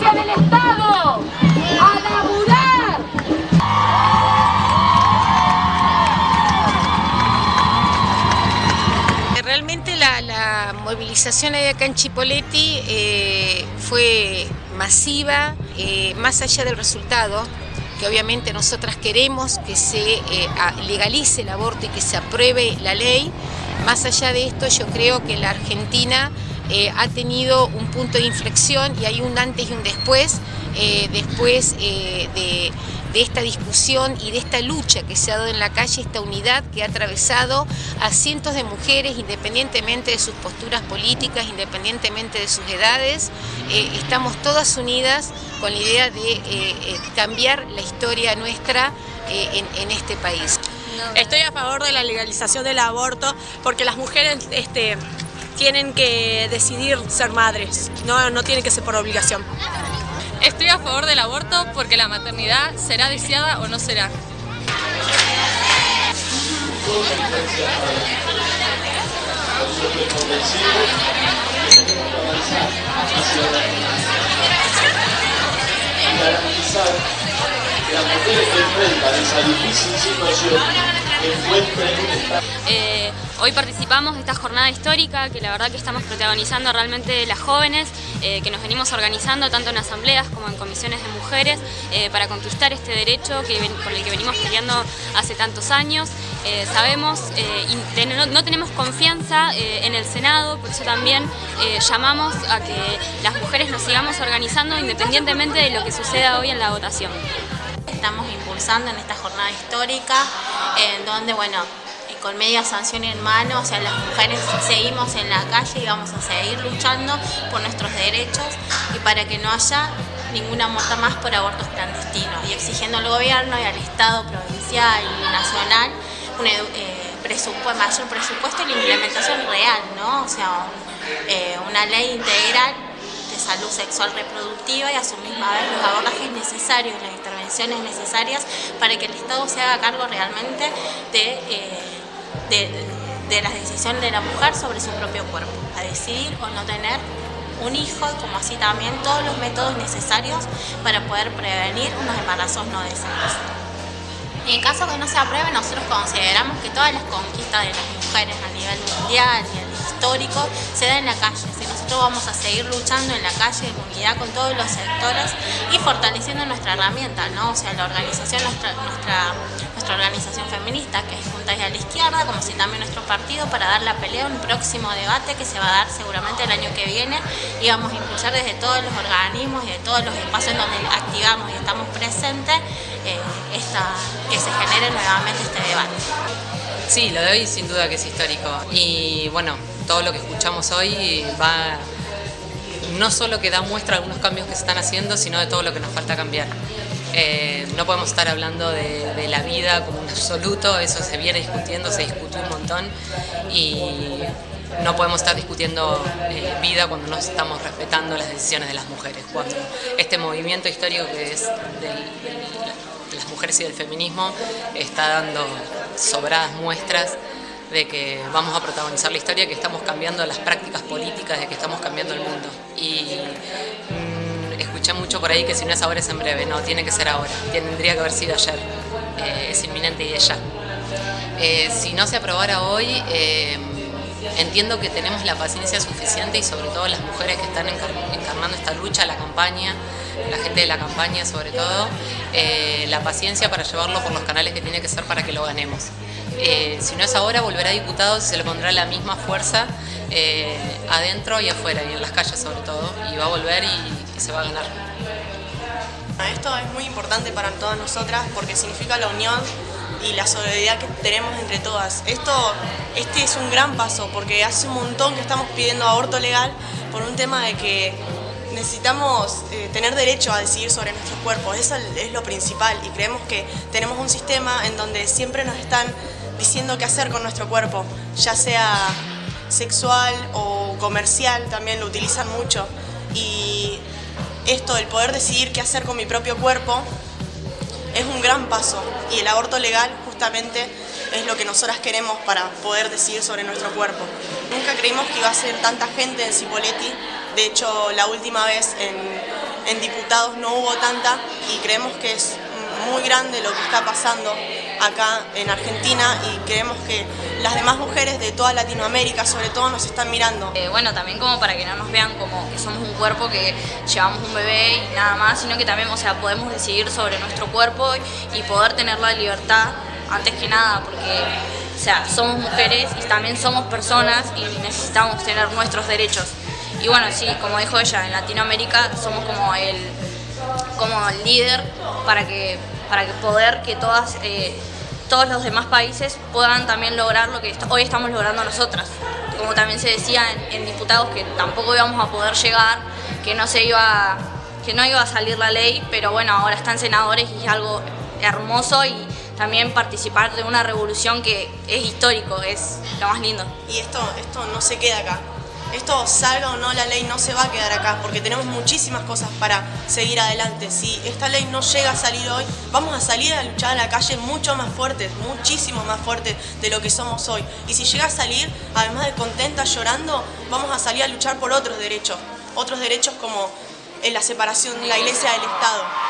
Del Estado. A laburar. Realmente la, la movilización acá en Chipoleti eh, fue masiva, eh, más allá del resultado, que obviamente nosotras queremos que se eh, legalice el aborto y que se apruebe la ley. Más allá de esto, yo creo que la Argentina eh, ha tenido un punto de inflexión y hay un antes y un después, después de, de esta discusión y de esta lucha que se ha dado en la calle, esta unidad que ha atravesado a cientos de mujeres independientemente de sus posturas políticas, independientemente de sus edades. Eh, estamos todas unidas con la idea de eh, eh, cambiar la historia nuestra en, este país. Estoy a favor de la legalización del aborto porque las mujeres este, tienen que decidir ser madres, no, no tienen que ser por obligación. Estoy a favor del aborto porque la maternidad será deseada o no será. que las mujeres que enfrentan esa difícil situación eh, hoy participamos de esta jornada histórica que la verdad que estamos protagonizando realmente las jóvenes, eh, que nos venimos organizando tanto en asambleas como en comisiones de mujeres eh, para conquistar este derecho que, por el que venimos peleando hace tantos años. sabemos y no, no, tenemos confianza en el Senado, por eso también llamamos a que las mujeres nos sigamos organizando independientemente de lo que suceda hoy en la votación estamos impulsando en esta jornada histórica, en donde, bueno, con media sanción en mano, o sea, las mujeres seguimos en la calle y vamos a seguir luchando por nuestros derechos y para que no haya ninguna muerte más por abortos clandestinos y exigiendo al gobierno y al Estado provincial y nacional un eh, presupuesto, mayor presupuesto y la implementación real, ¿no? O sea, eh, una ley integral de salud sexual reproductiva y a su misma vez los abordajes necesarios, las intervenciones necesarias para que el Estado se haga cargo realmente de, eh, de, las decisiones de la mujer sobre su propio cuerpo, a decidir o no tener un hijo como así también todos los métodos necesarios para poder prevenir unos embarazos no deseados. En caso que no se apruebe, nosotros consideramos que todas las conquistas de las mujeres a nivel mundial y se da en la calle. Si nosotros vamos a seguir luchando en la calle en unidad con todos los sectores y fortaleciendo nuestra herramienta, ¿no? O sea, la organización, nuestra, nuestra, nuestra organización feminista, que es Juntas a la Izquierda, como si también nuestro partido, para dar la pelea a un próximo debate que se va a dar seguramente el año que viene y vamos a impulsar desde todos los organismos y de todos los espacios en donde activamos y estamos presentes eh, esta, que se genere nuevamente este debate. Sí, lo de hoy sin duda que es histórico y bueno, todo lo que escuchamos hoy va no solo que da muestra de algunos cambios que se están haciendo, sino de todo lo que nos falta cambiar. Eh, no podemos estar hablando de, la vida como un absoluto, eso se viene discutiendo, se discutió un montón y no podemos estar discutiendo eh, vida cuando no estamos respetando las decisiones de las mujeres, cuando este movimiento histórico que es de las mujeres y del feminismo está dando sobradas muestras de que vamos a protagonizar la historia, que estamos cambiando las prácticas políticas, de que estamos cambiando el mundo. Y mm, escuché mucho por ahí que si no es ahora es en breve, no, tiene que ser ahora, tendría que haber sido ayer, eh, es inminente y es ya. Eh, si no se aprobara hoy, eh, entiendo que tenemos la paciencia suficiente y sobre todo las mujeres que están encarnando esta lucha, la campaña, la gente de la campaña sobre todo, la paciencia para llevarlo por los canales que tiene que ser para que lo ganemos. Eh, si no es ahora, volverá a diputado y se le pondrá la misma fuerza eh, adentro y afuera, y en las calles sobre todo, y va a volver y, se va a ganar. Esto es muy importante para todas nosotras porque significa la unión y la solidaridad que tenemos entre todas. Esto, este es un gran paso porque hace un montón que estamos pidiendo aborto legal por un tema de que necesitamos eh, tener derecho a decidir sobre nuestros cuerpos, eso es lo principal y creemos que tenemos un sistema en donde siempre nos están diciendo qué hacer con nuestro cuerpo, ya sea sexual o comercial, también lo utilizan mucho. Y esto, el poder decidir qué hacer con mi propio cuerpo, es un gran paso y el aborto legal justamente es lo que nosotras queremos para poder decidir sobre nuestro cuerpo. Nunca creímos que iba a ser tanta gente en Cipoletti, de hecho la última vez en, en diputados no hubo tanta y creemos que es muy grande lo que está pasando acá en Argentina y creemos que las demás mujeres de toda Latinoamérica sobre todo nos están mirando. Eh, bueno, también como para que no nos vean como que somos un cuerpo que llevamos un bebé y nada más, sino que también o sea, podemos decidir sobre nuestro cuerpo y poder tener la libertad antes que nada, porque o sea, somos mujeres y también somos personas y necesitamos tener nuestros derechos. Y bueno, sí, como dijo ella, en Latinoamérica somos como el, como el líder para que, para que poder que todas, eh, todos los demás países puedan también lograr lo que hoy estamos logrando nosotras. Como también se decía en, diputados que tampoco íbamos a poder llegar, que no se iba, que no iba a salir la ley, pero bueno, ahora están senadores y es algo hermoso y también participar de una revolución que es histórico, es lo más lindo. Y esto, esto no se queda acá. Esto salga o no la ley no se va a quedar acá porque tenemos muchísimas cosas para seguir adelante. Si esta ley no llega a salir hoy, vamos a salir a luchar a la calle mucho más fuertes, muchísimo más fuertes de lo que somos hoy. Y si llega a salir, además de contenta, llorando, vamos a salir a luchar por otros derechos. Otros derechos como la separación de la iglesia del Estado.